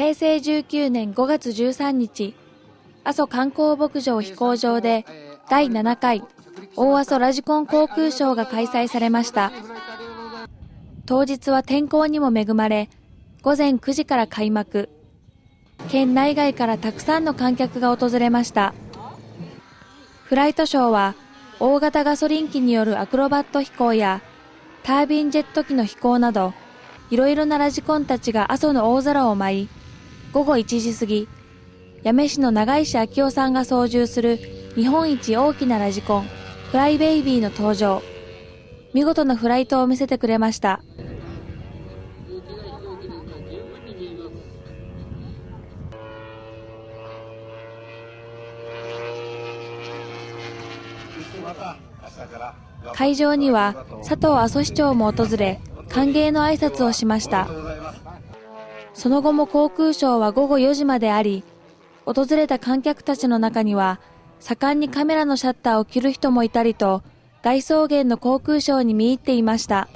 平成19年5月13日、阿蘇観光牧場飛行場で第7回大阿蘇ラジコン航空ショーが開催されました。当日は天候にも恵まれ、午前9時から開幕。県内外からたくさんの観客が訪れました。フライトショーは大型ガソリン機によるアクロバット飛行やタービンジェット機の飛行など、いろいろなラジコンたちが阿蘇の大空を舞い、午後1時過ぎ、八女市の長石明夫さんが操縦する日本一大きなラジコン、フライベイビーの登場。見事なフライトを見せてくれました。会場には佐藤阿蘇市長も訪れ、歓迎の挨拶をしました。その後も航空ショーは午後4時まであり、訪れた観客たちの中には、盛んにカメラのシャッターを切る人もいたりと、大草原の航空ショーに見入っていました。